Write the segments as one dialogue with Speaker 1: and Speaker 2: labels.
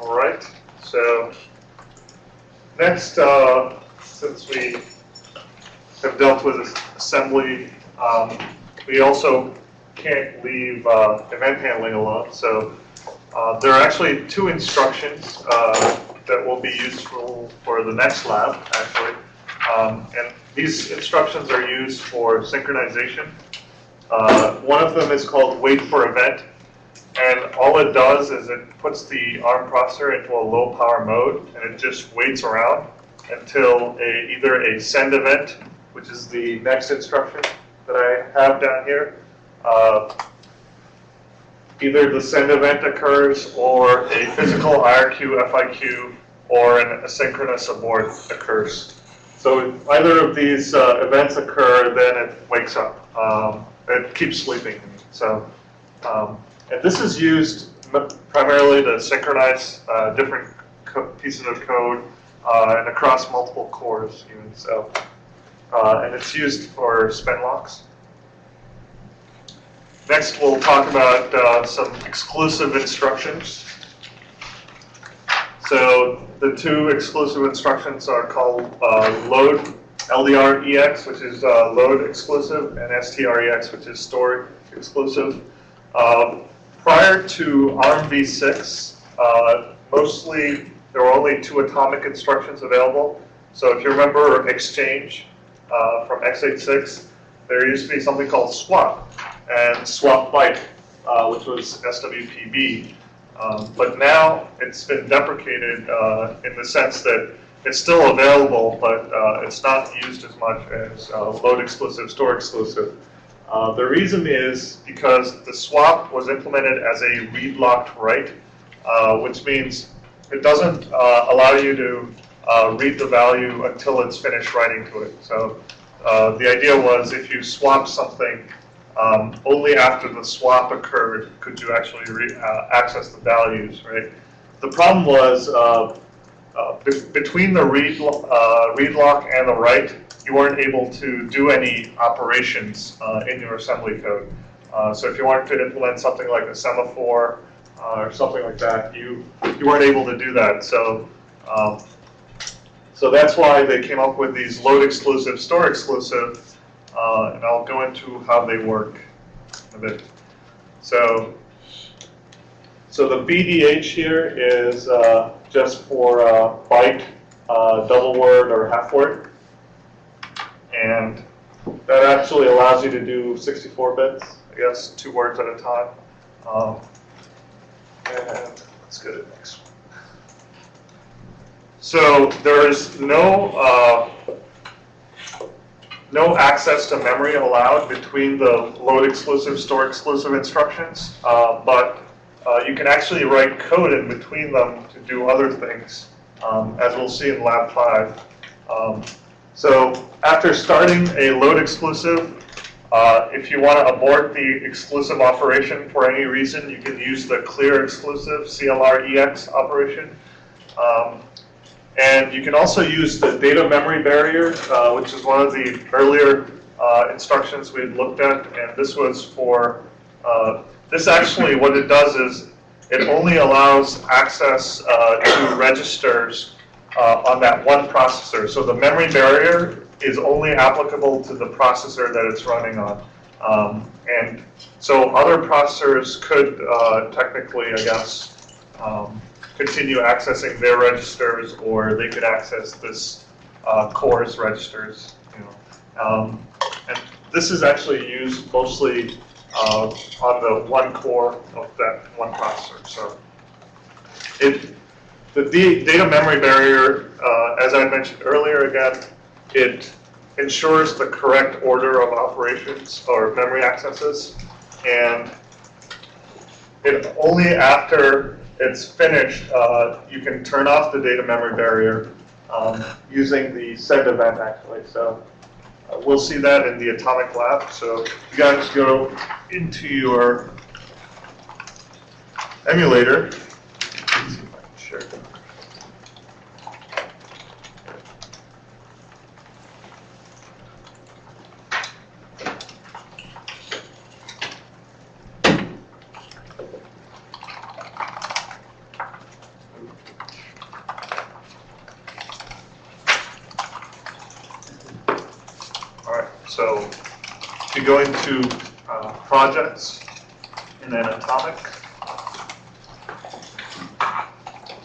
Speaker 1: All right, so next, uh, since we have dealt with assembly, um, we also can't leave uh, event handling alone. So uh, there are actually two instructions uh, that will be useful for the next lab, actually. Um, and these instructions are used for synchronization. Uh, one of them is called wait for event. And all it does is it puts the ARM processor into a low power mode and it just waits around until a, either a send event, which is the next instruction that I have down here, uh, either the send event occurs or a physical IRQ, FIQ, or an asynchronous abort occurs. So if either of these uh, events occur, then it wakes up. Um, it keeps sleeping. So, um, and this is used primarily to synchronize uh, different pieces of code uh, and across multiple cores even. So, uh, and it's used for spin locks. Next, we'll talk about uh, some exclusive instructions. So the two exclusive instructions are called uh, load LDR-EX, which is uh, load exclusive, and STR-EX, which is store exclusive. Prior to ARM v6, uh, mostly there were only two atomic instructions available. So if you remember exchange uh, from x86, there used to be something called swap and swap byte, uh, which was SWPB. Um, but now it's been deprecated uh, in the sense that it's still available, but uh, it's not used as much as uh, load exclusive, store exclusive. Uh, the reason is because the swap was implemented as a read locked write, uh, which means it doesn't allow you to read the value until it's finished writing to it. So the idea was if you swap something um, only after the swap occurred could you actually uh, access the values, right? The problem was uh, uh, be between the read, uh, read lock and the write, you weren't able to do any operations uh, in your assembly code. Uh, so if you wanted to implement something like a semaphore or something like that, you you weren't able to do that. So um, so that's why they came up with these load exclusive, store exclusive uh, and I'll go into how they work a bit. So, so the BDH here is uh, just for uh, byte, uh, double word, or half word. And that actually allows you to do 64 bits, I guess, two words at a time. Um, and let's go to the next one. So there is no uh, no access to memory allowed between the load exclusive, store exclusive instructions, uh, but uh, you can actually write code in between them to do other things, um, as we'll see in lab five. Um, so after starting a load exclusive, uh, if you want to abort the exclusive operation for any reason, you can use the clear exclusive CLR EX operation. Um, and you can also use the data memory barrier, uh, which is one of the earlier uh, instructions we had looked at. And this was for, uh, this actually, what it does is it only allows access uh, to registers uh, on that one processor. So the memory barrier is only applicable to the processor that it's running on. Um, and so other processors could uh, technically, I guess, um, continue accessing their registers, or they could access this uh, core's registers. You know. Um, and this is actually used mostly uh, on the one core of that one processor. So it, the data memory barrier, uh, as I mentioned earlier again, it ensures the correct order of operations or memory accesses. And it only after it's finished, uh, you can turn off the data memory barrier um, using the send event actually. So uh, we'll see that in the atomic lab. So you guys go into your emulator. Sure. All right, so to go into uh, projects and then atomic.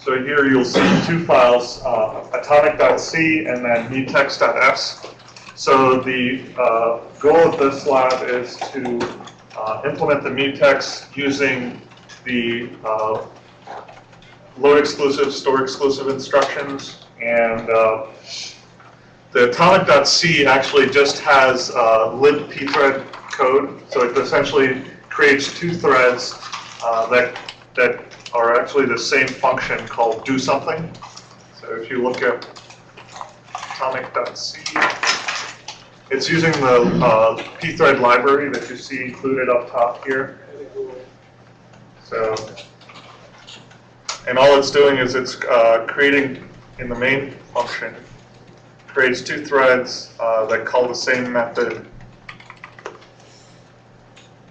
Speaker 1: So here you'll see two files, uh, atomic.c and then mutex.s. So the uh, goal of this lab is to uh, implement the mutex using the uh, load exclusive, store exclusive instructions. And uh, the atomic.c actually just has uh, lib pthread code. So it essentially creates two threads uh, that, that are actually the same function called do something. So if you look at atomic.c, it's using the uh, pthread library that you see included up top here. So, and all it's doing is it's uh, creating in the main function, creates two threads uh, that call the same method.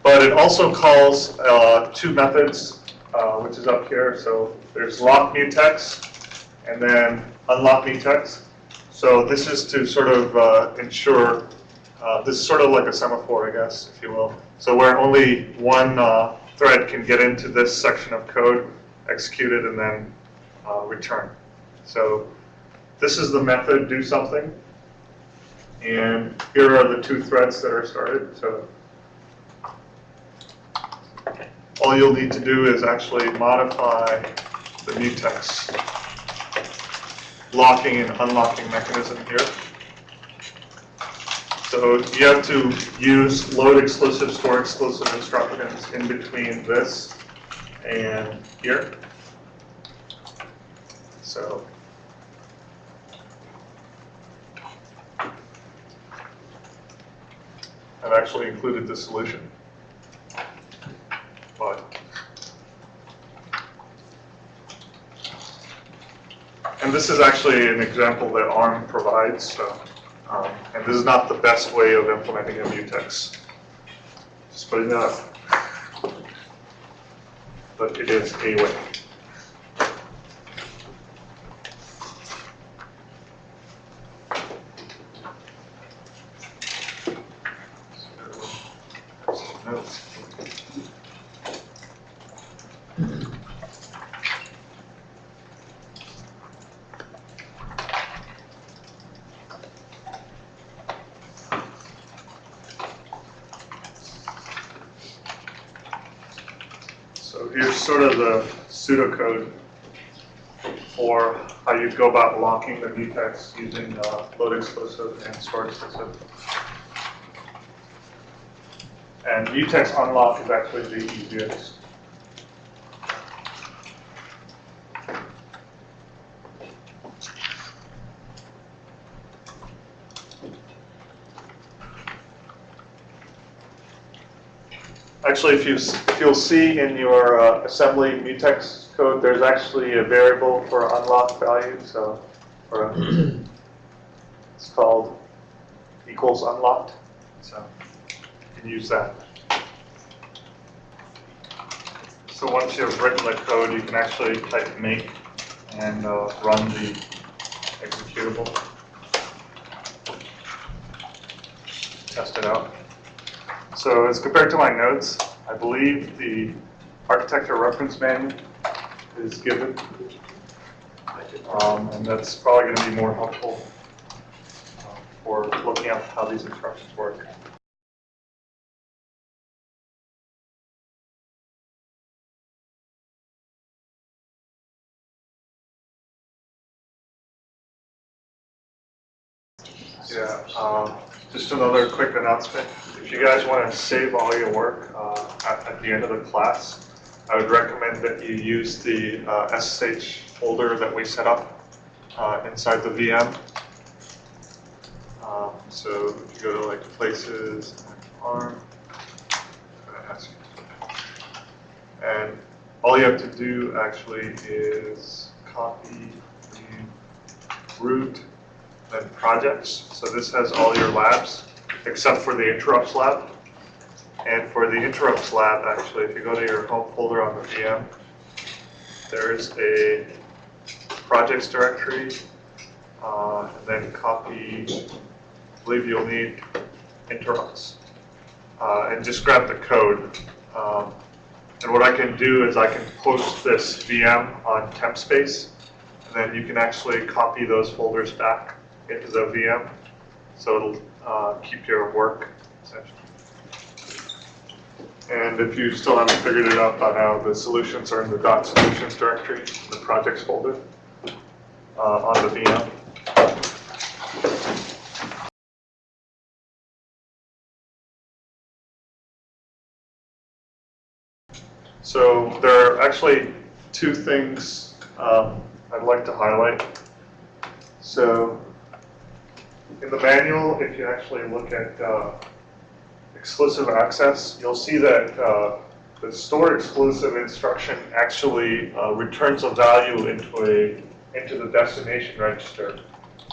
Speaker 1: But it also calls uh, two methods, uh, which is up here. So there's lock mutex and then unlock mutex. So this is to sort of uh, ensure, uh, this is sort of like a semaphore, I guess, if you will. So where only one uh, thread can get into this section of code, execute it, and then uh, return. So this is the method do something. And here are the two threads that are started. So all you'll need to do is actually modify the mutex locking and unlocking mechanism here. So you have to use load exclusive, store exclusive instructions in between this and here. So I've actually included the solution. And this is actually an example that ARM provides, so, um, and this is not the best way of implementing a mutex. Just putting that up. But it is a way. So, notes. So here's sort of the pseudocode for how you go about locking the mutex using uh, load exclusive and store exclusive. And mutex unlock is actually the easiest. Actually, if you, if you'll see in your uh, assembly mutex code, there's actually a variable for unlock value, so, for, it's called equals unlocked, so you can use that. So once you've written the code, you can actually type make and uh, run the executable. Test it out. So as compared to my notes, I believe the architecture reference manual is given. Um, and that's probably going to be more helpful uh, for looking at how these instructions work. Yeah, um, just another quick announcement. If you guys want to save all your work uh, at, at the end of the class, I would recommend that you use the uh, SSH folder that we set up uh, inside the VM. Um, so if you go to like places and ARM, and all you have to do actually is copy the root then projects. So this has all your labs, except for the interrupts lab. And for the interrupts lab, actually, if you go to your home folder on the VM, there is a projects directory, uh, and then copy, I believe you'll need interrupts. Uh, and just grab the code. Um, and what I can do is I can post this VM on TempSpace, and then you can actually copy those folders back into the VM, so it'll uh, keep your work essentially. And if you still haven't figured it out by now, the solutions are in the dot solutions directory, the projects folder uh, on the VM. So there are actually two things um, I'd like to highlight. So in the manual, if you actually look at uh, exclusive access, you'll see that uh, the store exclusive instruction actually uh, returns a value into a into the destination register.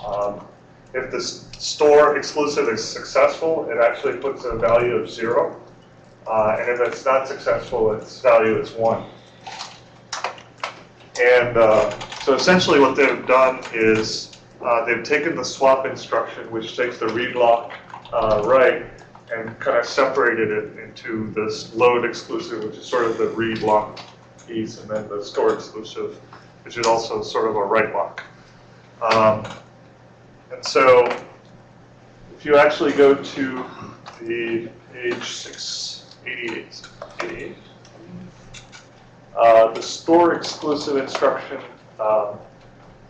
Speaker 1: Um, if the store exclusive is successful, it actually puts a value of zero. Uh, and if it's not successful, its value is one. And uh, so essentially what they've done is uh, they've taken the swap instruction, which takes the read lock uh, right, and kind of separated it into this load exclusive, which is sort of the read lock piece, and then the store exclusive, which is also sort of a write lock. Um, and so if you actually go to the page 688, 88, uh, the store exclusive instruction um,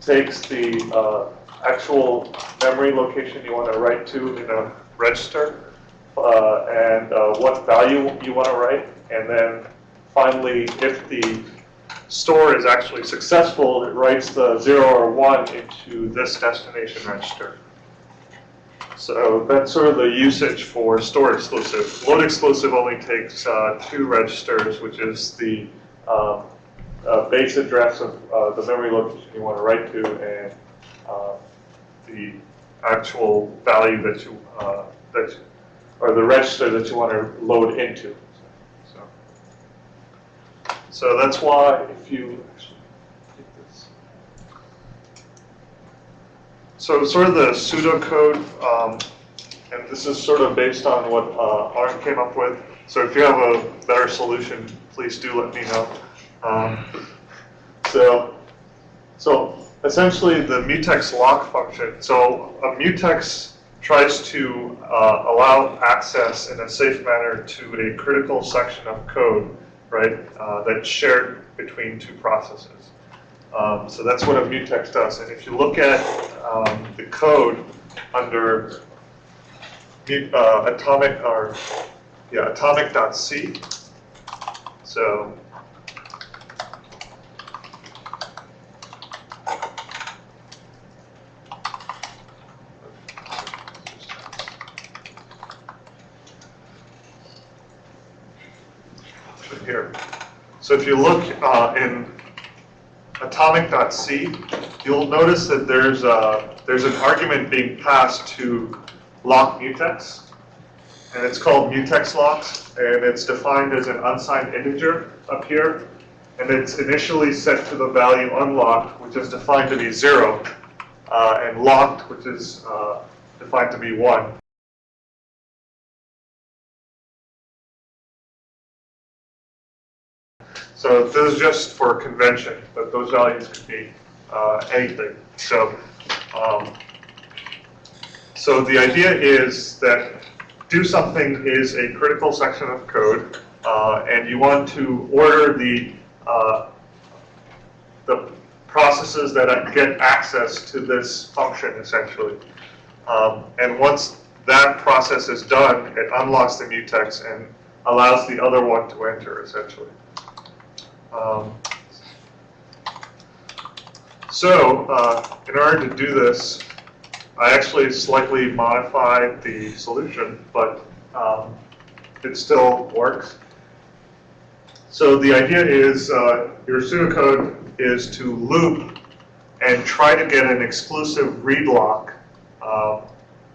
Speaker 1: takes the uh, actual memory location you want to write to in a register uh, and uh, what value you want to write. And then finally, if the store is actually successful, it writes the 0 or 1 into this destination register. So that's sort of the usage for store exclusive. Load exclusive only takes uh, two registers, which is the um, uh, base address of uh, the memory location you want to write to and uh, the actual value that you uh, that or the register that you want to load into. So, so that's why if you actually take this. So sort of the pseudocode, um, and this is sort of based on what uh, ARM came up with. So if you have a better solution, please do let me know. Um, so, so essentially the mutex lock function. So a mutex tries to uh, allow access in a safe manner to a critical section of code, right, uh, that's shared between two processes. Um, so that's what a mutex does. And if you look at um, the code under uh, atomic or yeah atomic.c, so here. So if you look uh, in atomic.c, you'll notice that there's a, there's an argument being passed to lock mutex, and it's called mutex locks, and it's defined as an unsigned integer up here, and it's initially set to the value unlocked, which is defined to be zero, uh, and locked, which is uh, defined to be one. So this is just for convention, but those values could be uh, anything. So, um, so the idea is that do something is a critical section of code, uh, and you want to order the uh, the processes that get access to this function essentially. Um, and once that process is done, it unlocks the mutex and allows the other one to enter essentially. Um, so, uh, in order to do this, I actually slightly modified the solution, but um, it still works. So the idea is uh, your pseudocode is to loop and try to get an exclusive read lock uh,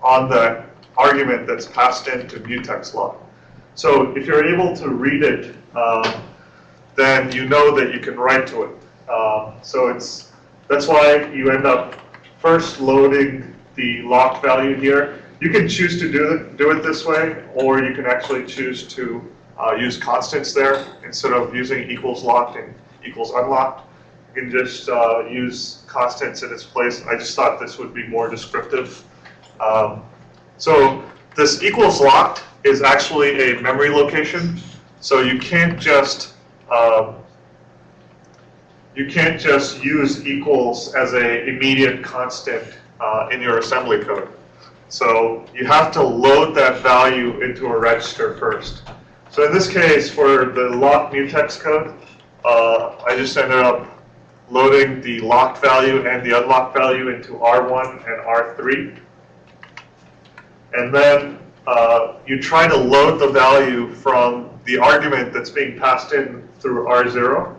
Speaker 1: on the argument that's passed into mutex lock. So if you're able to read it, uh, then you know that you can write to it. Um, so it's that's why you end up first loading the locked value here, you can choose to do it, do it this way, or you can actually choose to uh, use constants there instead of using equals locked and equals unlocked. You can just uh, use constants in its place. I just thought this would be more descriptive. Um, so this equals locked is actually a memory location. So you can't just um, you can't just use equals as a immediate constant uh, in your assembly code. So you have to load that value into a register first. So in this case, for the locked mutex code, uh, I just ended up loading the locked value and the unlocked value into R1 and R3. And then uh, you try to load the value from the argument that's being passed in through R0.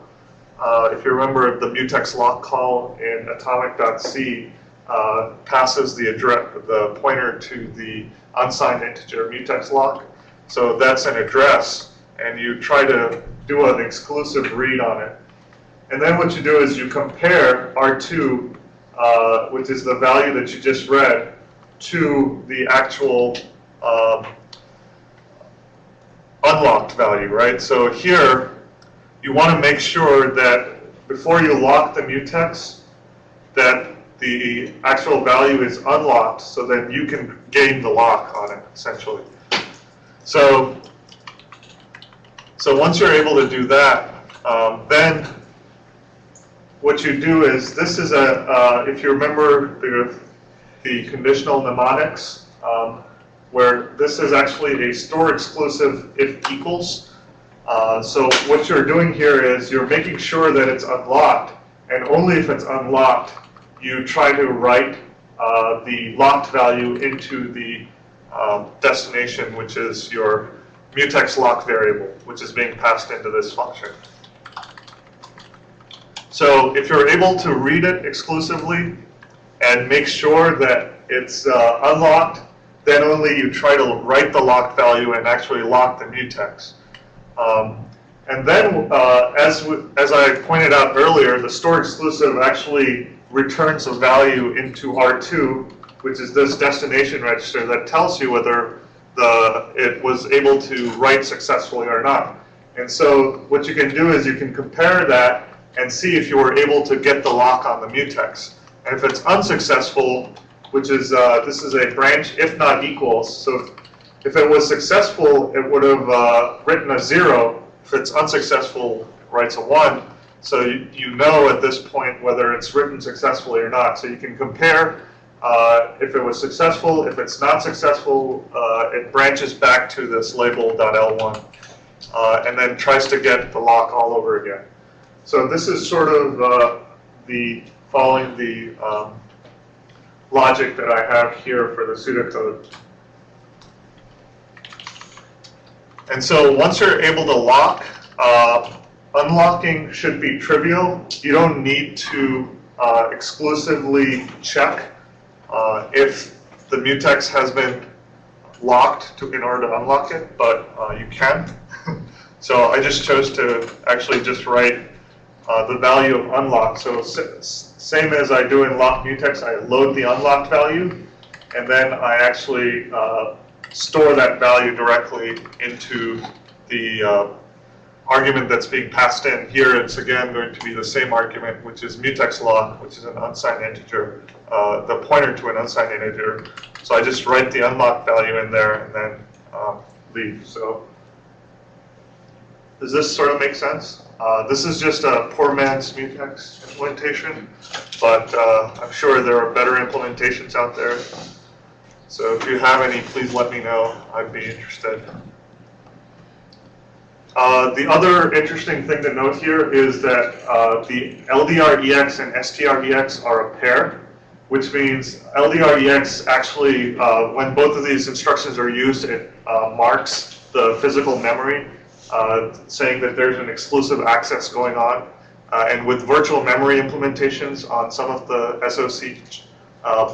Speaker 1: Uh, if you remember, the mutex lock call in atomic.c uh, passes the address, the pointer to the unsigned integer mutex lock. So that's an address, and you try to do an exclusive read on it. And then what you do is you compare R2, uh, which is the value that you just read, to the actual um, unlocked value, right? So here, you want to make sure that before you lock the mutex, that the actual value is unlocked so that you can gain the lock on it, essentially. So, so once you're able to do that, um, then what you do is, this is a, uh, if you remember the, the conditional mnemonics, um, where this is actually a store exclusive if equals. Uh, so what you're doing here is you're making sure that it's unlocked, and only if it's unlocked, you try to write uh, the locked value into the um, destination, which is your mutex lock variable, which is being passed into this function. So if you're able to read it exclusively and make sure that it's uh, unlocked, then only you try to write the locked value and actually lock the mutex. Um, and then, uh, as, as I pointed out earlier, the store exclusive actually returns a value into R2, which is this destination register that tells you whether the, it was able to write successfully or not. And so what you can do is you can compare that and see if you were able to get the lock on the mutex. And if it's unsuccessful, which is, uh, this is a branch if not equals, so if it was successful, it would have uh, written a zero. If it's unsuccessful, it writes a one. So you, you know at this point whether it's written successfully or not. So you can compare uh, if it was successful. If it's not successful, uh, it branches back to this label.l1 uh, and then tries to get the lock all over again. So this is sort of uh, the following the um, logic that I have here for the pseudocode. And so once you're able to lock, uh, unlocking should be trivial. You don't need to uh, exclusively check uh, if the mutex has been locked to, in order to unlock it, but uh, you can. so I just chose to actually just write uh, the value of unlock. So same as I do in lock mutex, I load the unlocked value, and then I actually uh, store that value directly into the uh, argument that's being passed in. Here it's again going to be the same argument, which is mutex lock, which is an unsigned integer, uh, the pointer to an unsigned integer. So I just write the unlocked value in there and then um, leave. So does this sort of make sense? Uh, this is just a poor man's mutex implementation, but uh, I'm sure there are better implementations out there. So if you have any, please let me know. I'd be interested. Uh, the other interesting thing to note here is that uh, the LDREX and STREX are a pair, which means LDREX actually, uh, when both of these instructions are used, it uh, marks the physical memory, uh, saying that there's an exclusive access going on. and with virtual memory implementations on some of the SOC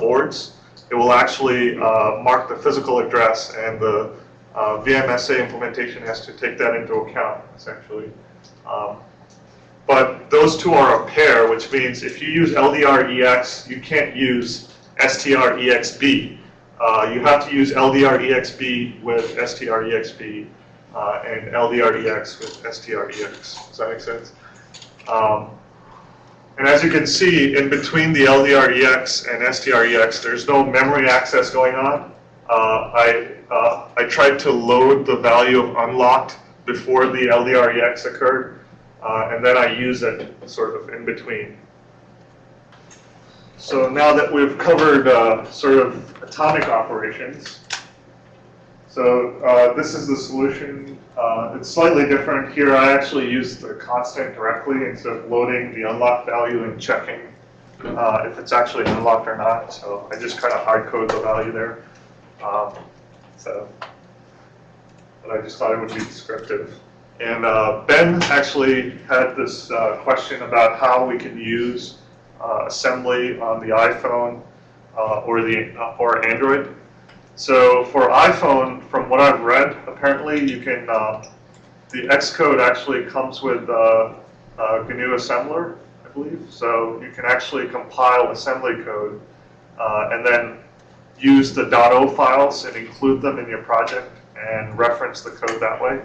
Speaker 1: boards, it will actually mark the physical address and the uh, VMSA implementation has to take that into account, essentially. Um, but those two are a pair, which means if you use LDR-EX, you can't use STR-EXB. uh, you have to use LDREXB with STREXB uh, and LDREX with STREX. Does that make sense? Um, and as you can see, in between the LDREX and STREX, there's no memory access going on. Uh, I, uh, I tried to load the value of unlocked before the LDREX occurred, uh, and then I use it sort of in between. So now that we've covered uh, sort of atomic operations, so uh, this is the solution. Uh, it's slightly different here. I actually use the constant directly instead of loading the unlocked value and checking uh, if it's actually unlocked or not. So I just kind of hard code the value there. Um, so, but I just thought it would be descriptive. And uh, Ben actually had this uh, question about how we can use uh, assembly on the iPhone uh, or the uh, or Android. So for iPhone, from what I've read, apparently you can uh, the Xcode actually comes with uh, GNU assembler, I believe. So you can actually compile assembly code uh, and then use the .o files and include them in your project and reference the code that way.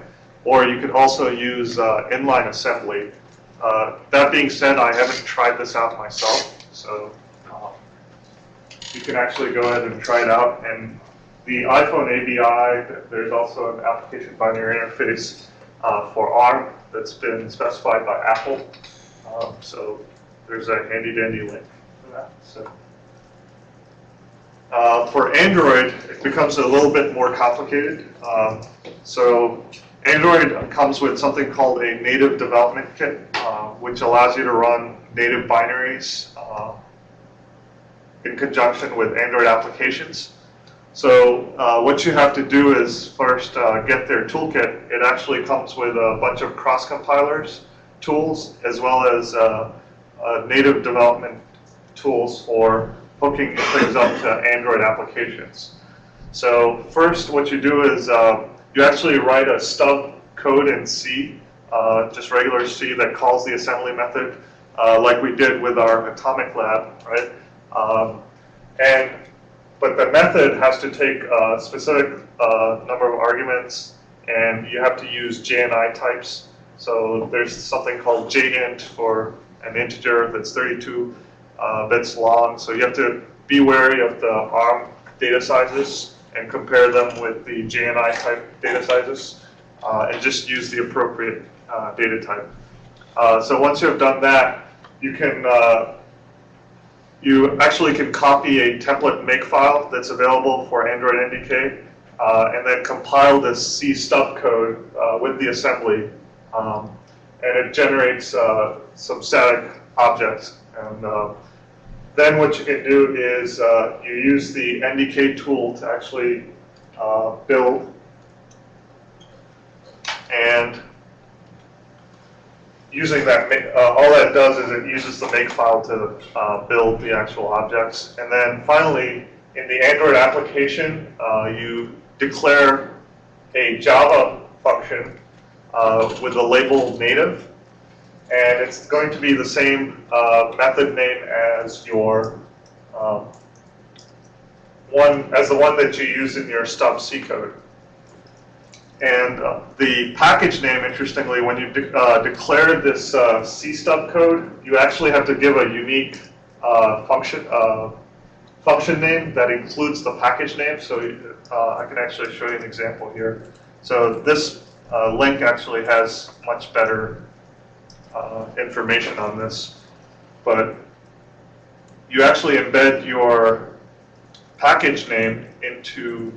Speaker 1: Or you could also use uh, inline assembly uh, that being said, I haven't tried this out myself, so you can actually go ahead and try it out. And the iPhone ABI, there's also an application binary interface uh, for ARM that's been specified by Apple. Um, so there's a handy dandy link for that. So. Uh, for Android, it becomes a little bit more complicated. Um, so Android comes with something called a native development kit, uh, which allows you to run native binaries uh, in conjunction with Android applications. So uh, what you have to do is first uh, get their toolkit. It actually comes with a bunch of cross compilers tools as well as uh, native development tools for hooking things up to Android applications. So first what you do is uh, you actually write a stub code in C, uh, just regular C that calls the assembly method, uh, like we did with our atomic lab, right? Um, and but the method has to take a specific uh, number of arguments, and you have to use JNI types. So there's something called JInt for an integer that's 32 uh, bits long. So you have to be wary of the ARM data sizes and compare them with the JNI type data sizes uh, and just use the appropriate uh, data type. Uh, so once you have done that, you can uh, you actually can copy a template makefile that's available for Android NDK uh, and then compile this C stub code uh, with the assembly um, and it generates some static objects. And then what you can do is uh, you use the NDK tool to actually uh, build and using that, uh, all that does is it uses the makefile to uh, build the actual objects. And then finally, in the Android application, uh, you declare a Java function uh, with the label native and it's going to be the same uh, method name as your um, one as the one that you use in your stub C code. And uh, the package name, interestingly, when you de uh, declare this uh, C stub code, you actually have to give a unique uh, function uh, function name that includes the package name. So I can actually show you an example here. So this link actually has much better uh, information on this, but you actually embed your package name into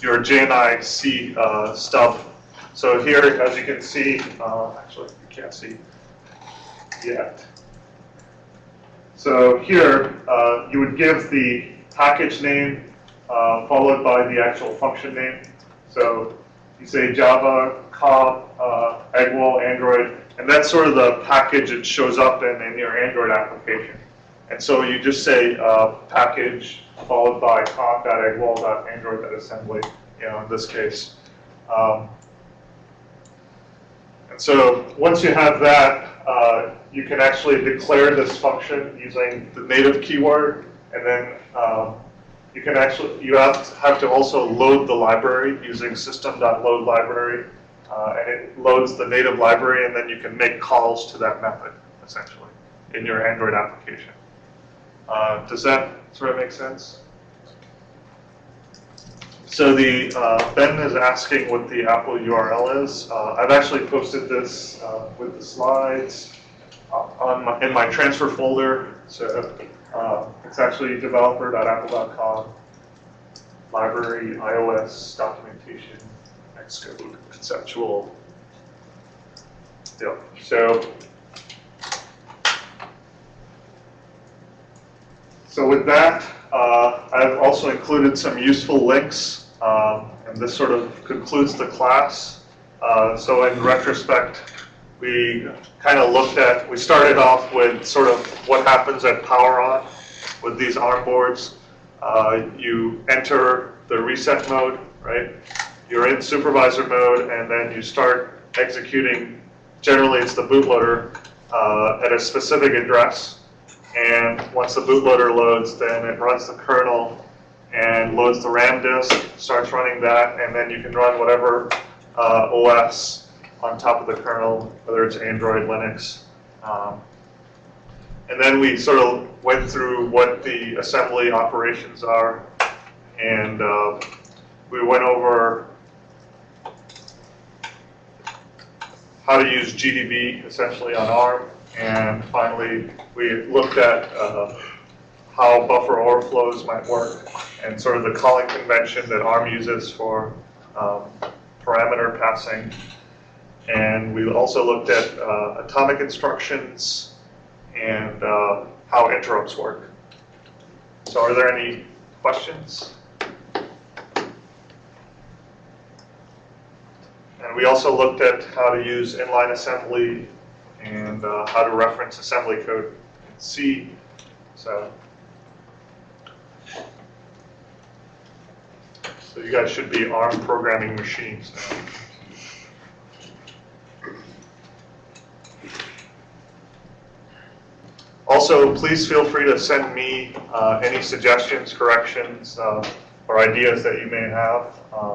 Speaker 1: your JNI C uh, stub. So here, as you can see, uh, actually you can't see yet. So here, uh, you would give the package name uh, followed by the actual function name. So you say Java, com, uh, Android, and that's sort of the package it shows up in, in your Android application. And so you just say uh, package followed by com.eggwell.android.assembly, you know, in this case. Um, and so once you have that, uh, you can actually declare this function using the native keyword, and then um, you can actually, you have, have to also load the library using system.load library. Uh, and it loads the native library and then you can make calls to that method, essentially, in your Android application. Uh, does that sort of make sense? So the, uh, Ben is asking what the Apple URL is. Uh, I've actually posted this uh, with the slides uh, on my, in my transfer folder. So uh, it's actually developer.apple.com, library, iOS, documentation, Xcode, conceptual. So So with that, uh, I've also included some useful links, um, and this sort of concludes the class. Uh, So in retrospect, we kind of looked at, we started off with sort of what happens at power on with these ARM boards. Uh, You enter the reset mode, right? You're in supervisor mode, and then you start executing, generally it's the bootloader, uh, at a specific address. And once the bootloader loads, then it runs the kernel and loads the RAM disk, starts running that, and then you can run whatever uh, OS on top of the kernel, whether it's Android, Linux. Um, and then we sort of went through what the assembly operations are, and uh, we went over how to use GDB essentially on ARM. And finally, we looked at uh, how buffer overflows might work and sort of the calling convention that ARM uses for um, parameter passing. And we also looked at uh, atomic instructions and uh, how interrupts work. So are there any questions? And we also looked at how to use inline assembly and uh, how to reference assembly code in C. So, so you guys should be ARM programming machines now. Also, please feel free to send me uh, any suggestions, corrections, uh, or ideas that you may have. Um,